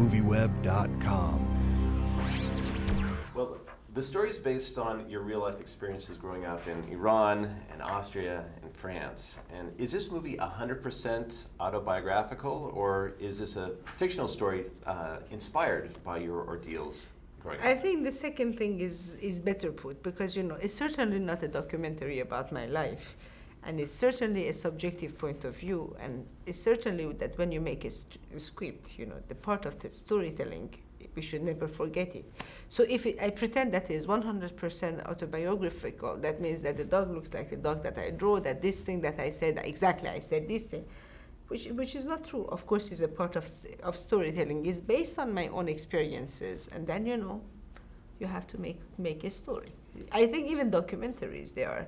movieweb.com. Well, the story is based on your real life experiences growing up in Iran and Austria and France. And is this movie 100% autobiographical or is this a fictional story uh, inspired by your ordeals growing up? I think the second thing is, is better put because, you know, it's certainly not a documentary about my life. And it's certainly a subjective point of view. And it's certainly that when you make a, a script, you know, the part of the storytelling we should never forget it. So if it, I pretend that is 100% autobiographical, that means that the dog looks like the dog that I draw, that this thing that I said, exactly I said this thing, which, which is not true. Of course, is a part of, of storytelling. It's based on my own experiences. And then, you know, you have to make, make a story. I think even documentaries, they are,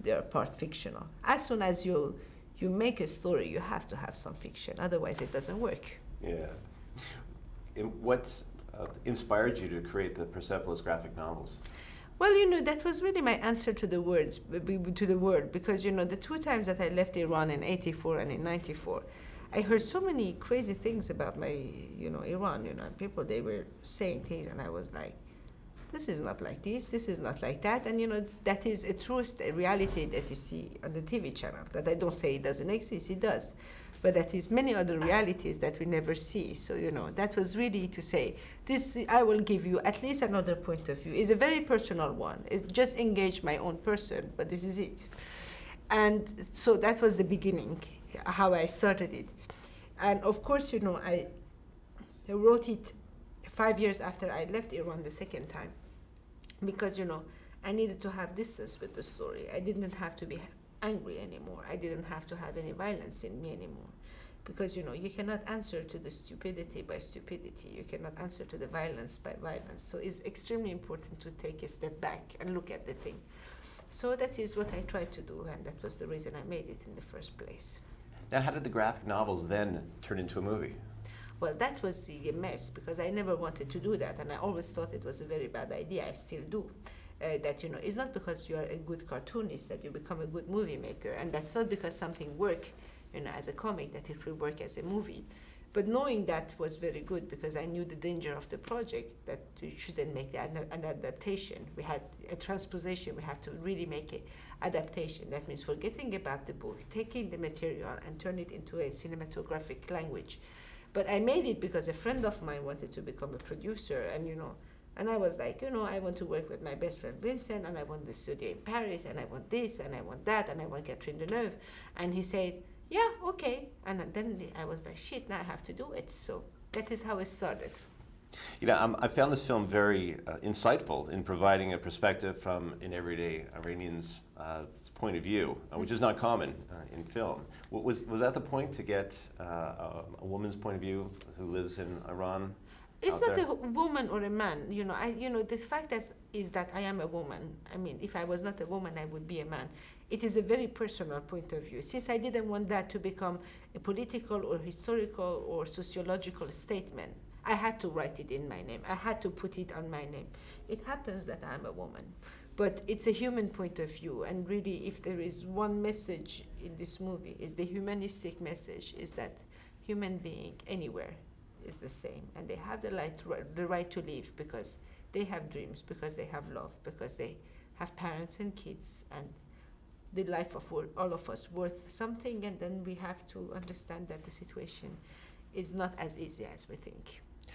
they are part fictional. As soon as you, you make a story, you have to have some fiction. Otherwise, it doesn't work. Yeah what uh, inspired you to create the Persepolis graphic novels? Well, you know, that was really my answer to the words, to the word, because, you know, the two times that I left Iran in 84 and in 94, I heard so many crazy things about my, you know, Iran, you know, people, they were saying things, and I was like, this is not like this, this is not like that. And you know, that is a truth, a reality that you see on the TV channel. That I don't say it doesn't exist, it does. But that is many other realities that we never see. So, you know, that was really to say, this, I will give you at least another point of view. It's a very personal one. It just engaged my own person, but this is it. And so that was the beginning, how I started it. And of course, you know, I, I wrote it five years after I left Iran the second time because you know I needed to have distance with the story. I didn't have to be angry anymore. I didn't have to have any violence in me anymore. Because you know you cannot answer to the stupidity by stupidity. You cannot answer to the violence by violence. So it's extremely important to take a step back and look at the thing. So that is what I tried to do, and that was the reason I made it in the first place. Now, how did the graphic novels then turn into a movie? Well, that was a mess because I never wanted to do that, and I always thought it was a very bad idea. I still do. Uh, that you know, it's not because you are a good cartoonist that you become a good movie maker, and that's not because something work, you know, as a comic that it will work as a movie. But knowing that was very good because I knew the danger of the project that you shouldn't make an, an adaptation. We had a transposition. We had to really make an adaptation. That means forgetting about the book, taking the material and turn it into a cinematographic language. But I made it because a friend of mine wanted to become a producer, and you know, and I was like, you know, I want to work with my best friend Vincent, and I want the studio in Paris, and I want this, and I want that, and I want Catherine Deneuve. And he said, yeah, okay. And then I was like, shit, now I have to do it. So that is how it started. You know, um, I found this film very uh, insightful in providing a perspective from an everyday Iranian's uh, point of view, uh, which is not common uh, in film. Was, was that the point to get uh, a, a, woman's point of view who lives in Iran? It's not there? a woman or a man. You know, I, you know, the fact is, is that I am a woman. I mean, if I was not a woman, I would be a man. It is a very personal point of view. Since I didn't want that to become a political or historical or sociological statement, I had to write it in my name. I had to put it on my name. It happens that I'm a woman, but it's a human point of view. And really, if there is one message in this movie, is the humanistic message, is that human being anywhere is the same, and they have the right, the right to live because they have dreams, because they have love, because they have parents and kids, and the life of all of us worth something, and then we have to understand that the situation is not as easy as we think.